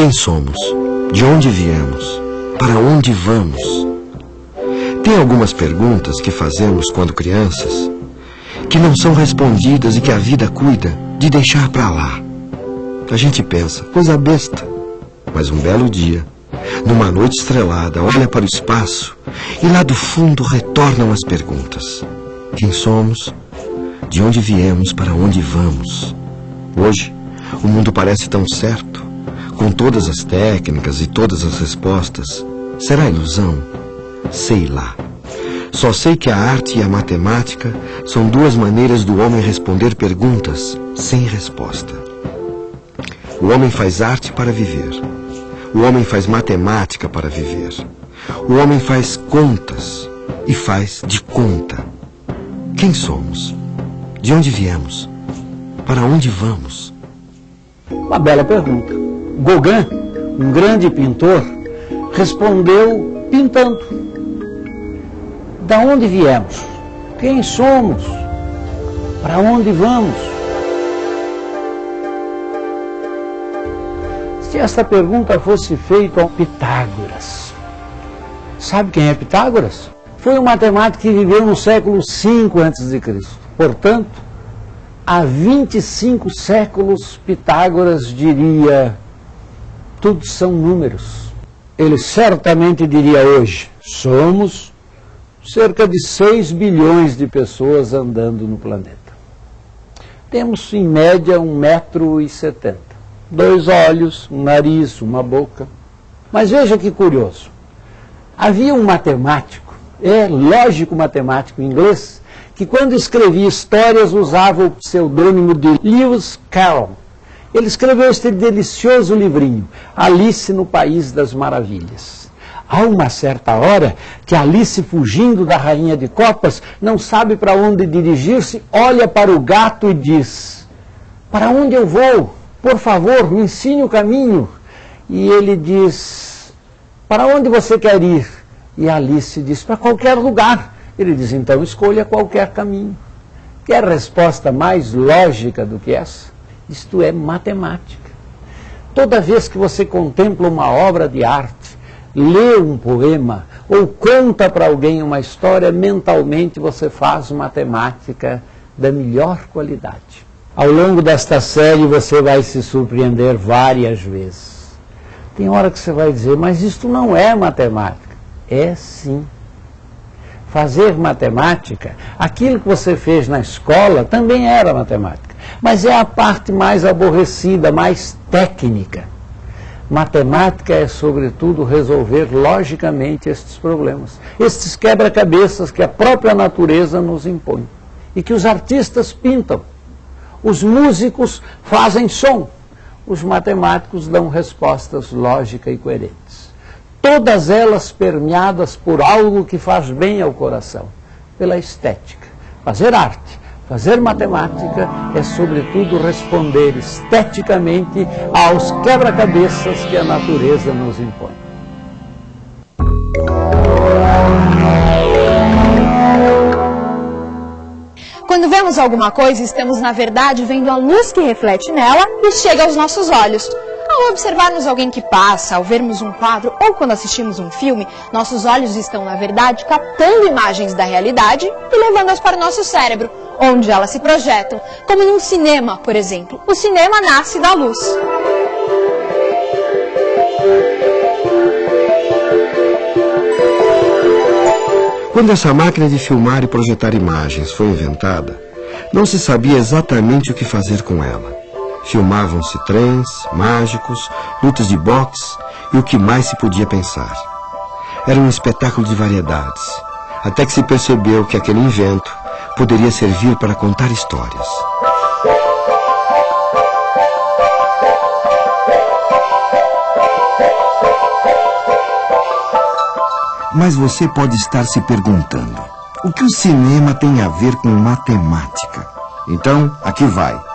Quem somos? De onde viemos? Para onde vamos? Tem algumas perguntas que fazemos quando crianças que não são respondidas e que a vida cuida de deixar para lá. A gente pensa, coisa besta. Mas um belo dia, numa noite estrelada, olha para o espaço e lá do fundo retornam as perguntas. Quem somos? De onde viemos? Para onde vamos? Hoje, o mundo parece tão certo, com todas as técnicas e todas as respostas. Será ilusão? Sei lá. Só sei que a arte e a matemática são duas maneiras do homem responder perguntas sem resposta. O homem faz arte para viver. O homem faz matemática para viver. O homem faz contas e faz de conta. Quem somos? De onde viemos? Para onde vamos? Uma bela pergunta. Gauguin, um grande pintor, respondeu pintando. Da onde viemos? Quem somos? Para onde vamos? Se esta pergunta fosse feita ao Pitágoras, sabe quem é Pitágoras? Foi um matemático que viveu no século V a.C. Portanto, há 25 séculos, Pitágoras diria: tudo são números. Ele certamente diria hoje: somos cerca de 6 bilhões de pessoas andando no planeta. Temos, em média, 1,70m. Dois olhos, um nariz, uma boca. Mas veja que curioso. Havia um matemático, é lógico matemático inglês, que quando escrevia histórias usava o pseudônimo de Lewis Carroll. Ele escreveu este delicioso livrinho, Alice no País das Maravilhas. Há uma certa hora que Alice, fugindo da rainha de copas, não sabe para onde dirigir-se, olha para o gato e diz: Para onde eu vou? Por favor, me ensine o caminho. E ele diz: Para onde você quer ir? E Alice diz: Para qualquer lugar. Ele diz: Então escolha qualquer caminho. Quer resposta mais lógica do que essa? Isto é matemática. Toda vez que você contempla uma obra de arte, lê um poema ou conta para alguém uma história, mentalmente você faz matemática da melhor qualidade. Ao longo desta série você vai se surpreender várias vezes. Tem hora que você vai dizer, mas isto não é matemática. É sim. Fazer matemática, aquilo que você fez na escola também era matemática. Mas é a parte mais aborrecida, mais técnica. Matemática é, sobretudo, resolver logicamente estes problemas, estes quebra-cabeças que a própria natureza nos impõe e que os artistas pintam. Os músicos fazem som, os matemáticos dão respostas lógicas e coerentes. Todas elas permeadas por algo que faz bem ao coração, pela estética. Fazer arte Fazer matemática é, sobretudo, responder esteticamente aos quebra-cabeças que a natureza nos impõe. Quando vemos alguma coisa, estamos, na verdade, vendo a luz que reflete nela e chega aos nossos olhos. Ao observarmos alguém que passa, ao vermos um quadro ou quando assistimos um filme, nossos olhos estão, na verdade, captando imagens da realidade e levando-as para o nosso cérebro, onde elas se projetam, como num cinema, por exemplo. O cinema nasce da luz. Quando essa máquina de filmar e projetar imagens foi inventada, não se sabia exatamente o que fazer com ela. Filmavam-se trens, mágicos, lutas de boxe e o que mais se podia pensar. Era um espetáculo de variedades, até que se percebeu que aquele invento poderia servir para contar histórias. Mas você pode estar se perguntando: o que o cinema tem a ver com matemática? Então, aqui vai.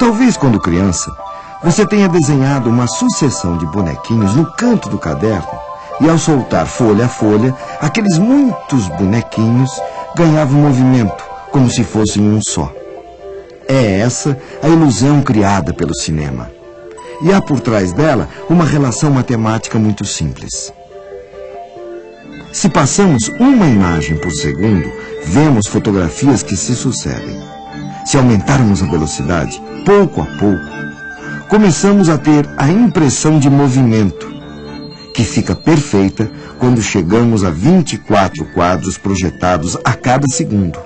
Talvez quando criança, você tenha desenhado uma sucessão de bonequinhos no canto do caderno e ao soltar folha a folha, aqueles muitos bonequinhos ganhavam movimento como se fossem um só. É essa a ilusão criada pelo cinema. e há por trás dela uma relação matemática muito simples. Se passamos uma imagem por segundo, vemos fotografias que se sucedem. Se aumentarmos a velocidade, pouco a pouco, começamos a ter a impressão de movimento, que fica perfeita quando chegamos a 24 quadros projetados a cada segundo.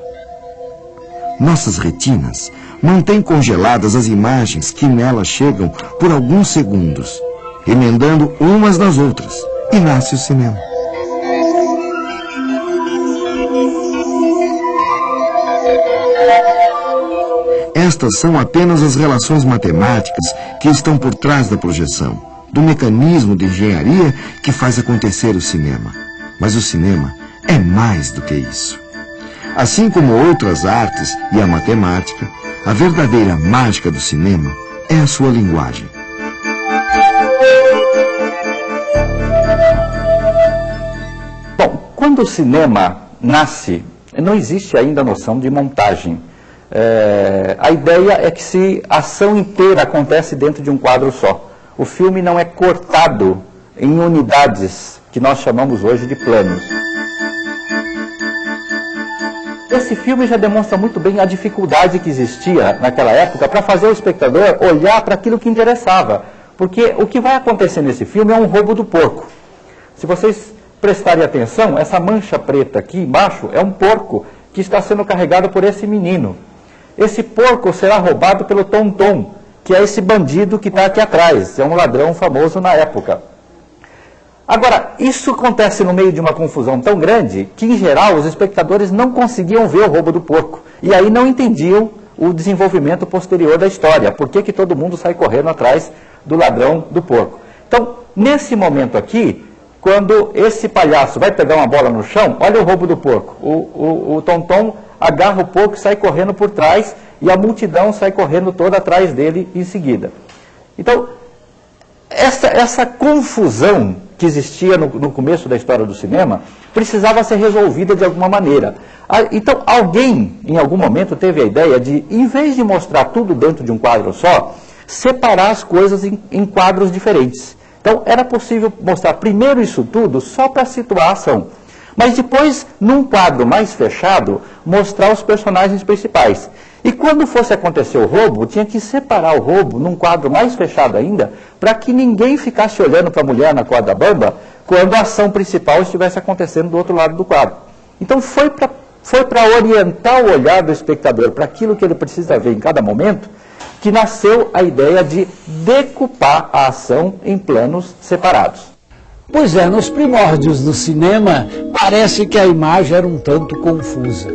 Nossas retinas mantêm congeladas as imagens que nelas chegam por alguns segundos, emendando umas nas outras, e nasce o cinema. Estas são apenas as relações matemáticas que estão por trás da projeção, do mecanismo de engenharia que faz acontecer o cinema. Mas o cinema é mais do que isso. Assim como outras artes e a matemática, a verdadeira mágica do cinema é a sua linguagem. Bom, quando o cinema nasce, não existe ainda a noção de montagem. É, a ideia é que se a ação inteira acontece dentro de um quadro só. O filme não é cortado em unidades que nós chamamos hoje de planos. Esse filme já demonstra muito bem a dificuldade que existia naquela época para fazer o espectador olhar para aquilo que interessava. Porque o que vai acontecer nesse filme é um roubo do porco. Se vocês prestarem atenção, essa mancha preta aqui embaixo é um porco que está sendo carregado por esse menino. Esse porco será roubado pelo Tom, que é esse bandido que está aqui atrás, é um ladrão famoso na época. Agora, isso acontece no meio de uma confusão tão grande que, em geral, os espectadores não conseguiam ver o roubo do porco. E aí não entendiam o desenvolvimento posterior da história. Por que, que todo mundo sai correndo atrás do ladrão do porco? Então, nesse momento aqui, quando esse palhaço vai pegar uma bola no chão, olha o roubo do porco. O, o, o Tom agarra o porco e sai correndo por trás, e a multidão sai correndo toda atrás dele em seguida. Então, essa, essa confusão que existia no, no, começo da história do cinema precisava ser resolvida de alguma maneira. Ah, então, alguém, em algum momento, teve a ideia de, em vez de mostrar tudo dentro de um quadro só, separar as coisas em, em quadros diferentes. Então, era possível mostrar primeiro isso tudo só para situar a ação. Mas depois, num quadro mais fechado, mostrar os personagens principais. E quando fosse acontecer o roubo, tinha que separar o roubo num quadro mais fechado ainda, para que ninguém ficasse olhando para a mulher na corda bamba quando a ação principal estivesse acontecendo do outro lado do quadro. Então foi para foi orientar o olhar do espectador para aquilo que ele precisa ver em cada momento, que nasceu a ideia de decupar a ação em planos separados. Pois é, nos primórdios do cinema, parece que a imagem era um tanto confusa.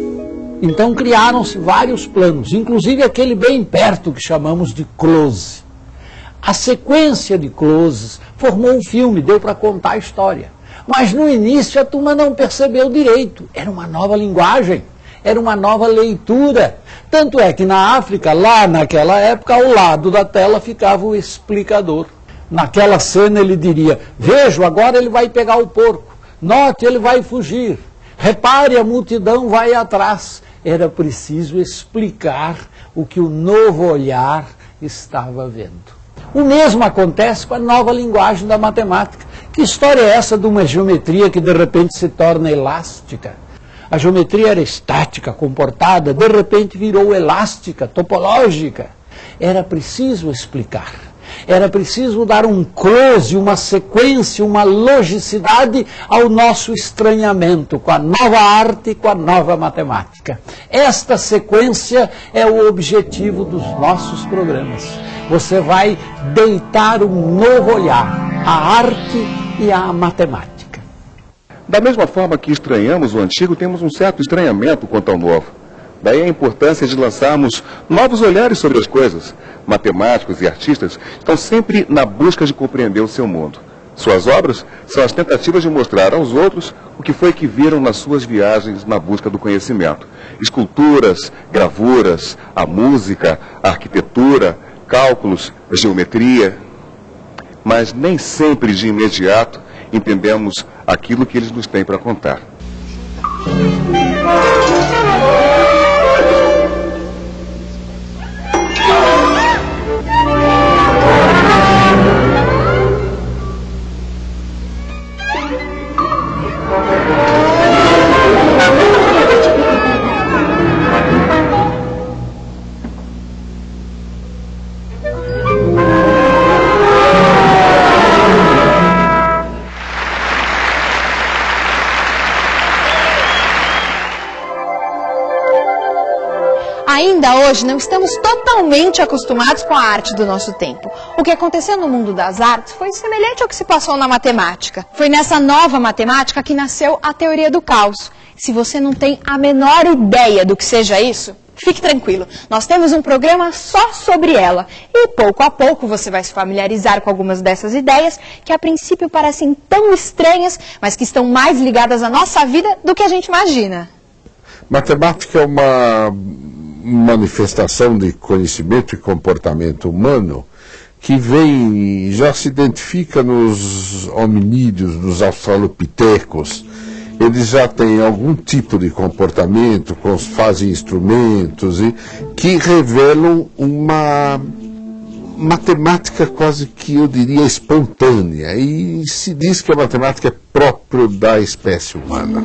Então criaram-se vários planos, inclusive aquele bem perto que chamamos de close. A sequência de closes formou um filme, deu para contar a história. Mas no início a turma não percebeu direito. Era uma nova linguagem, era uma nova leitura. Tanto é que na África, lá naquela época, ao lado da tela ficava o explicador. Naquela cena ele diria: Vejo, agora ele vai pegar o porco. Note, ele vai fugir. Repare, a multidão vai atrás. Era preciso explicar o que o novo olhar estava vendo. O mesmo acontece com a nova linguagem da matemática. Que história é essa de uma geometria que de repente se torna elástica? A geometria era estática, comportada, de repente virou elástica, topológica. Era preciso explicar. Era preciso dar um close, uma sequência, uma logicidade ao nosso estranhamento com a nova arte, com a nova matemática. Esta sequência é o objetivo dos nossos programas. Você vai deitar um novo olhar à arte e à matemática. Da mesma forma que estranhamos o antigo, temos um certo estranhamento quanto ao novo. Daí a importância de lançarmos novos olhares sobre as coisas. Matemáticos e artistas estão sempre na busca de compreender o seu mundo. Suas obras são as tentativas de mostrar aos outros o que foi que viram nas suas viagens na busca do conhecimento. Esculturas, gravuras, a música, a arquitetura, cálculos, a geometria. Mas nem sempre de imediato entendemos aquilo que eles nos têm para contar. Ainda hoje não estamos totalmente acostumados com a arte do nosso tempo. O que aconteceu no mundo das artes foi semelhante ao que se passou na matemática. Foi nessa nova matemática que nasceu a teoria do caos. Se você não tem a menor ideia do que seja isso, Fique tranquilo, nós temos um programa só sobre ela e pouco a pouco você vai se familiarizar com algumas dessas ideias que a princípio parecem tão estranhas, mas que estão mais ligadas à nossa vida do que a gente imagina. Matemática é uma manifestação de conhecimento e comportamento humano que vem, já se identifica nos hominídeos, nos australopitecos, eles já têm algum tipo de comportamento, fazem instrumentos e que revelam uma matemática quase que eu diria espontânea e se diz que a matemática é próprio da espécie humana.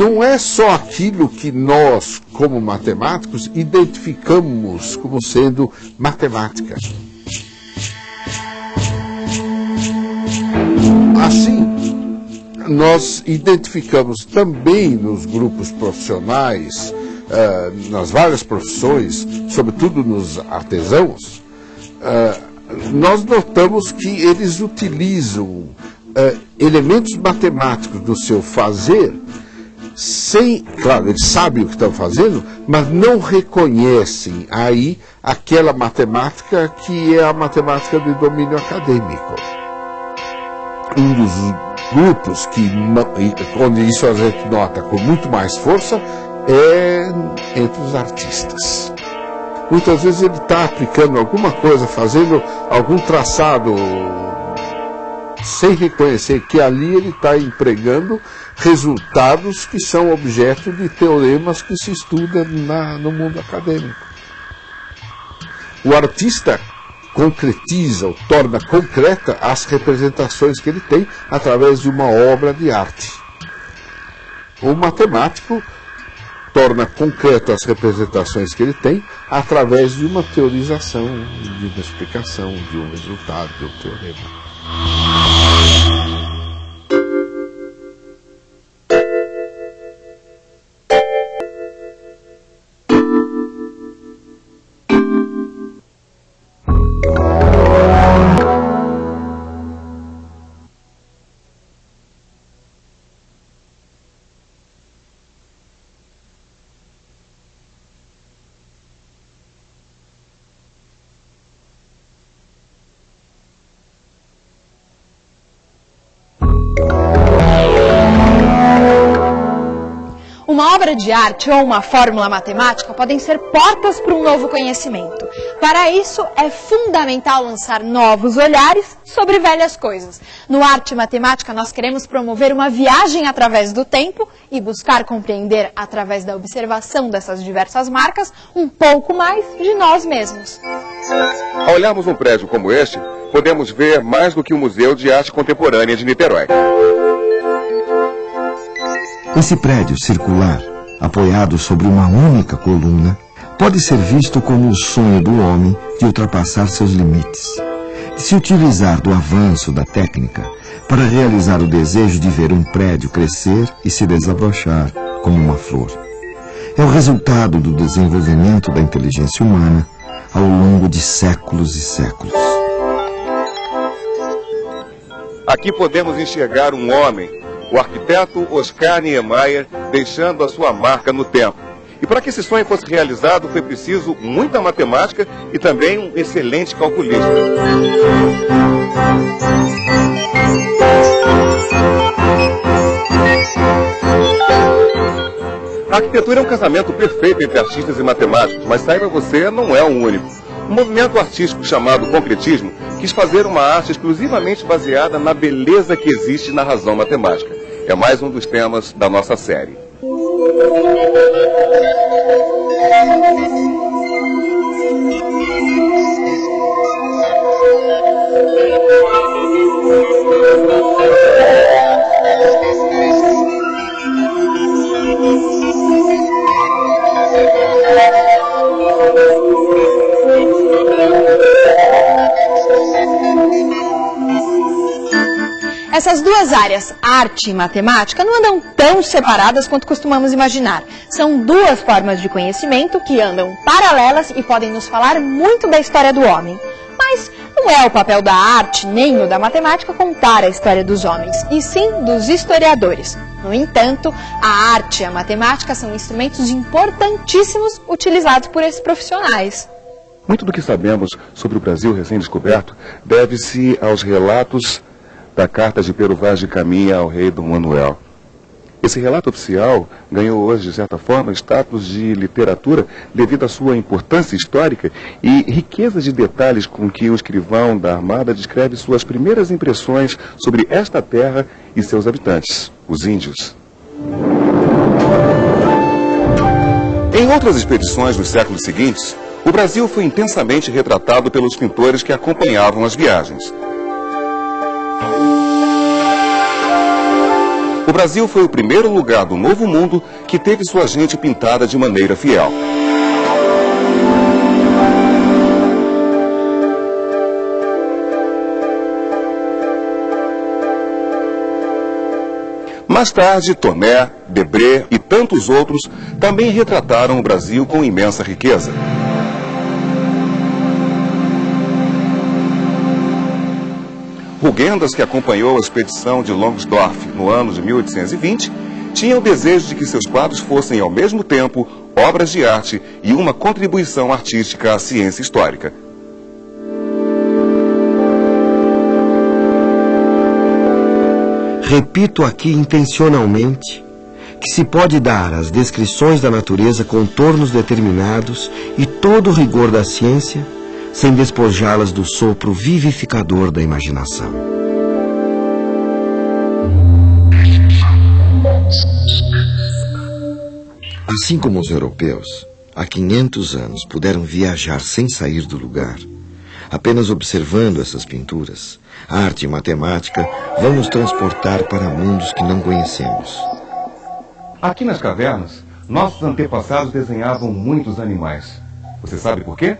Não é só aquilo que nós, como matemáticos, identificamos como sendo matemática. Assim, nós identificamos também nos grupos profissionais, uh, nas várias profissões, sobretudo nos artesãos, uh, nós notamos que eles utilizam uh, elementos matemáticos do seu fazer sem, claro, eles sabem o que estão fazendo, mas não reconhecem aí aquela matemática que é a matemática de domínio acadêmico um dos grupos que, onde isso a gente nota com muito mais força, é entre os artistas. Muitas vezes ele está aplicando alguma coisa, fazendo algum traçado, sem reconhecer que ali ele está empregando resultados que são objeto de teoremas que se estudam na, no mundo acadêmico. O artista concretiza ou torna concreta as representações que ele tem através de uma obra de arte. O matemático torna concreto as representações que ele tem através de uma teorização, de uma explicação, de um resultado, de um teorema. De arte ou uma fórmula matemática podem ser portas para um novo conhecimento. Para isso, é fundamental lançar novos olhares sobre velhas coisas. No Arte Matemática, nós queremos promover uma viagem através do tempo e buscar compreender, através da observação dessas diversas marcas, um pouco mais de nós mesmos. Ao olharmos um prédio como este, podemos ver mais do que o Museu de Arte Contemporânea de Niterói. Esse prédio circular, apoiado sobre uma única coluna, pode ser visto como o sonho do homem de ultrapassar seus limites, de se utilizar do avanço da técnica para realizar o desejo de ver um prédio crescer e se desabrochar como uma flor. É o resultado do desenvolvimento da inteligência humana ao longo de séculos e séculos. Aqui podemos enxergar um homem o arquiteto Oscar Niemeyer deixando a sua marca no tempo. E para que esse sonho fosse realizado, foi preciso muita matemática e também um excelente calculista. A arquitetura é um casamento perfeito entre artistas e matemáticos, mas saiba você, não é o único. O movimento artístico chamado concretismo quis fazer uma arte exclusivamente baseada na beleza que existe na razão matemática. É mais um dos temas da nossa série. Essas duas áreas, arte e matemática, não andam tão separadas quanto costumamos imaginar. São duas formas de conhecimento que andam paralelas e podem nos falar muito da história do homem. Mas não é o papel da arte nem o da matemática contar a história dos homens, e sim dos historiadores. No entanto, a arte e a matemática são instrumentos importantíssimos utilizados por esses profissionais. Muito do que sabemos sobre o Brasil recém-descoberto deve-se aos relatos da carta de Pero Vaz de Caminha ao rei Dom Manuel. Esse relato oficial ganhou hoje, de certa forma, status de literatura devido à sua importância histórica e riqueza de detalhes com que o escrivão da Armada descreve suas primeiras impressões sobre esta terra e seus habitantes, os índios. Em outras expedições dos séculos seguintes, o Brasil foi intensamente retratado pelos pintores que acompanhavam as viagens. O Brasil foi o primeiro lugar do Novo Mundo que teve sua gente pintada de maneira fiel. Mais tarde, Tomé, Debré e tantos outros também retrataram o Brasil com imensa riqueza. Rugendas, que acompanhou a expedição de Longsdorff no ano de 1820, tinha o desejo de que seus quadros fossem, ao mesmo tempo, obras de arte e uma contribuição artística à ciência histórica. Repito aqui intencionalmente que se pode dar às descrições da natureza contornos determinados e todo o rigor da ciência sem despojá-las do sopro vivificador da imaginação. Assim como os europeus, há 500 anos, puderam viajar sem sair do lugar, apenas observando essas pinturas, arte e matemática vão nos transportar para mundos que não conhecemos. Aqui nas cavernas, nossos antepassados desenhavam muitos animais. Você sabe por quê?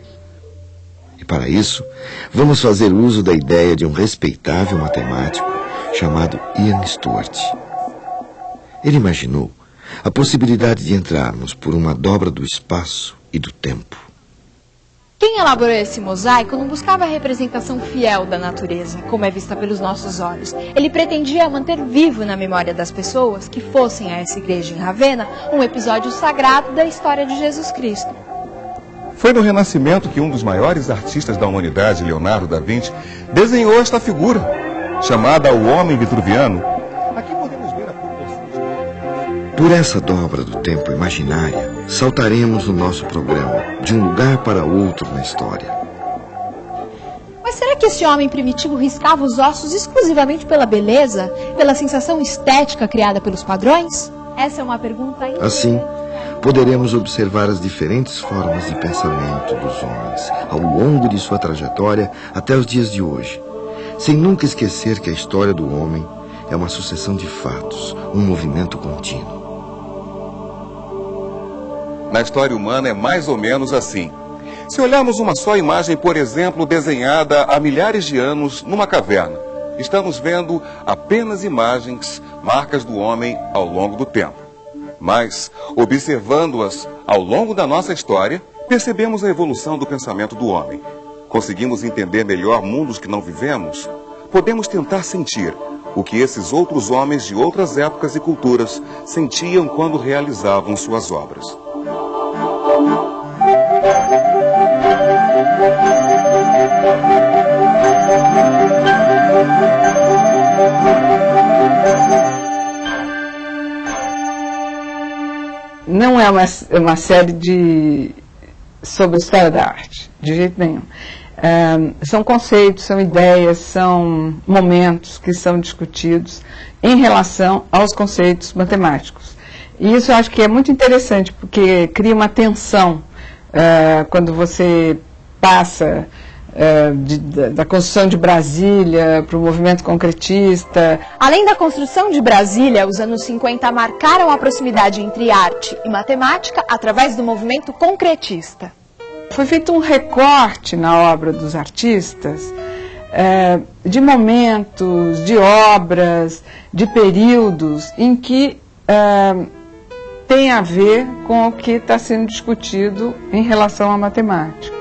E para isso, vamos fazer uso da ideia de um respeitável matemático chamado Ian Stewart. Ele imaginou a possibilidade de entrarmos por uma dobra do espaço e do tempo. Quem elaborou esse mosaico não buscava a representação fiel da natureza, como é vista pelos nossos olhos. Ele pretendia manter vivo na memória das pessoas que fossem a essa igreja em Ravenna um episódio sagrado da história de Jesus Cristo. Foi no Renascimento que um dos maiores artistas da humanidade, Leonardo da Vinci, desenhou esta figura, chamada o Homem Vitruviano. Aqui podemos ver a. Por essa dobra do tempo imaginária, saltaremos no nosso programa de um lugar para outro na história. Mas será que esse homem primitivo riscava os ossos exclusivamente pela beleza, pela sensação estética criada pelos padrões? Essa é uma pergunta. Assim, poderemos observar as diferentes formas de pensamento dos homens ao longo de sua trajetória até os dias de hoje, sem nunca esquecer que a história do homem é uma sucessão de fatos, um movimento contínuo. Na história humana é mais ou menos assim. Se olharmos uma só imagem, por exemplo, desenhada há milhares de anos numa caverna, estamos vendo apenas imagens, marcas do homem ao longo do tempo. Mas, observando-as ao longo da nossa história, percebemos a evolução do pensamento do homem. Conseguimos entender melhor mundos que não vivemos? Podemos tentar sentir o que esses outros homens de outras épocas e culturas sentiam quando realizavam suas obras. Não é uma, uma série de sobre história da arte, de jeito nenhum. Um, são conceitos, são ideias, são momentos que são discutidos em relação aos conceitos matemáticos. E isso eu acho que é muito interessante, porque cria uma tensão quando você passa é, de, da construção de Brasília para o movimento concretista. Além da construção de Brasília, os anos 50 marcaram a proximidade entre arte e matemática através do movimento concretista. Foi feito um recorte na obra dos artistas é, de momentos, de obras, de períodos em que é, tem a ver com o que está sendo discutido em relação à matemática.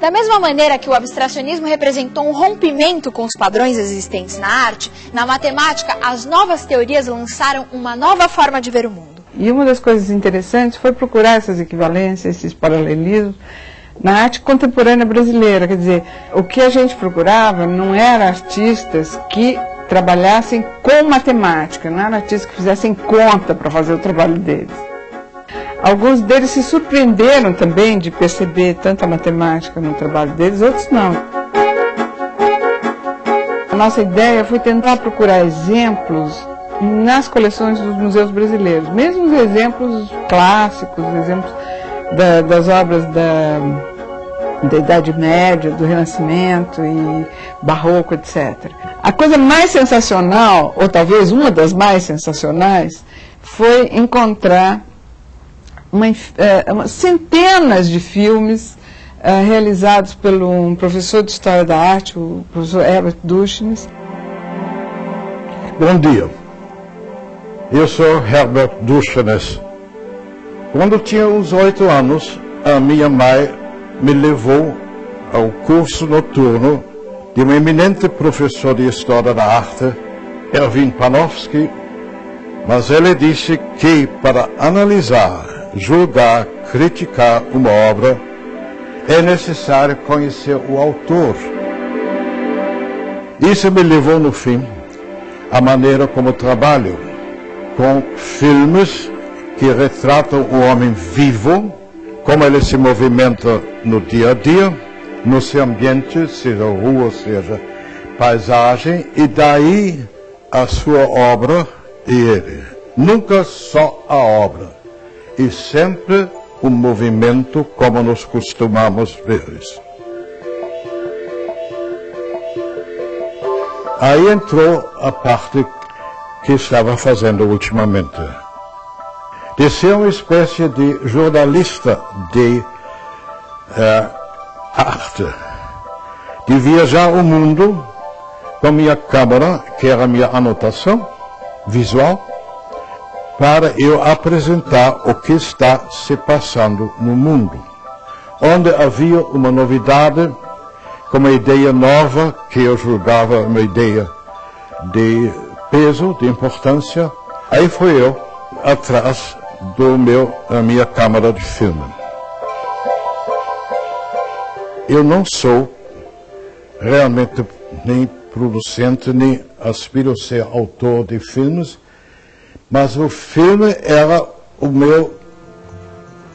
Da mesma maneira que o abstracionismo representou um rompimento com os padrões existentes na arte, na matemática, as novas teorias lançaram uma nova forma de ver o mundo. E uma das coisas interessantes foi procurar essas equivalências, esses paralelismos, na arte contemporânea brasileira. Quer dizer, o que a gente procurava não era artistas que trabalhassem com matemática, não eram artistas que fizessem conta para fazer o trabalho deles. Alguns deles se surpreenderam também de perceber tanta matemática no trabalho deles, outros não. A nossa ideia foi tentar procurar exemplos nas coleções dos museus brasileiros, mesmo os exemplos clássicos, exemplos da, das obras da, da Idade Média, do Renascimento e Barroco, etc. A coisa mais sensacional, ou talvez uma das mais sensacionais, foi encontrar uma, é, uma, centenas de filmes uh, realizados por um professor de História da Arte, o professor Herbert Duchnes. Bom dia, eu sou Herbert Duchnes. Quando tinha uns oito anos, a minha mãe me levou ao curso noturno de um eminente professor de História da Arte, Erwin Panofsky, mas ele disse que para analisar julgar, criticar uma obra, é necessário conhecer o autor. Isso me levou, no fim, à maneira como trabalho, com filmes que retratam o homem vivo, como ele se movimenta no dia a dia, no seu ambiente, seja rua, seja paisagem, e daí a sua obra e ele. Nunca só a obra e sempre um movimento como nós costumamos ver. Aí entrou a parte que estava fazendo ultimamente. De ser uma espécie de jornalista de uh, arte, de viajar o mundo com minha câmera, que era minha anotação visual, para eu apresentar o que está se passando no mundo. Onde havia uma novidade, uma ideia nova, que eu julgava uma ideia de peso, de importância, aí fui eu atrás do meu, da minha câmara de filme. Eu não sou realmente nem producente, nem aspiro a ser autor de filmes, mas o filme era o meu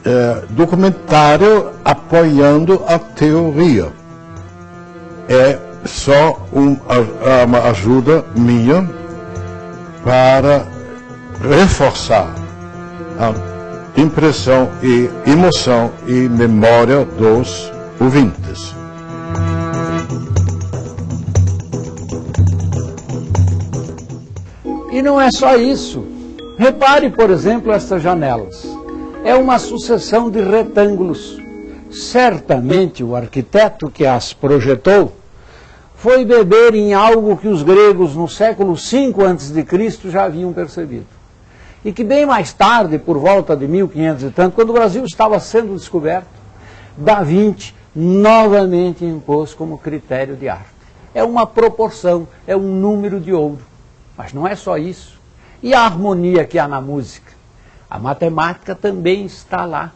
é, documentário apoiando a teoria. É só um, uma ajuda minha para reforçar a impressão e emoção e memória dos ouvintes. E não é só isso. Repare, por exemplo, estas janelas. É uma sucessão de retângulos. Certamente o arquiteto que as projetou foi beber em algo que os gregos no século V a.C. já haviam percebido. E que bem mais tarde, por volta de 1500 e tanto, quando o Brasil estava sendo descoberto, Da Vinci novamente impôs como critério de arte. É uma proporção, é um número de ouro. Mas não é só isso. E a harmonia que há na música? A matemática também está lá.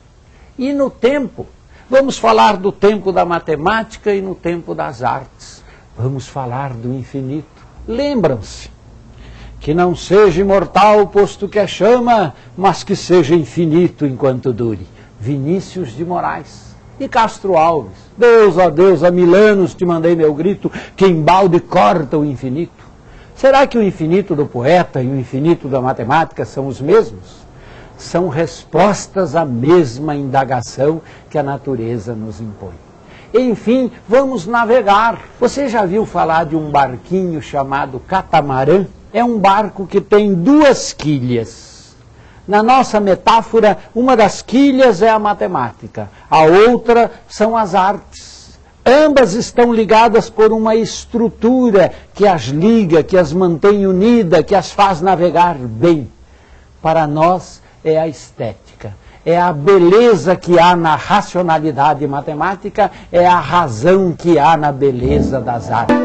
E no tempo, vamos falar do tempo da matemática e no tempo das artes. Vamos falar do infinito. Lembram-se que não seja imortal posto que é chama, mas que seja infinito enquanto dure. Vinícius de Moraes e Castro Alves. Deus, ó Deus, há mil anos te mandei meu grito, que embalde corta o infinito. Será que o infinito do poeta e o infinito da matemática são os mesmos? São respostas à mesma indagação que a natureza nos impõe. Enfim, vamos navegar. Você já viu falar de um barquinho chamado catamarã? É um barco que tem duas quilhas. Na nossa metáfora, uma das quilhas é a matemática, a outra são as artes. Ambas estão ligadas por uma estrutura que as liga, que as mantém unidas, que as faz navegar bem. Para nós é a estética, é a beleza que há na racionalidade matemática, é a razão que há na beleza das artes.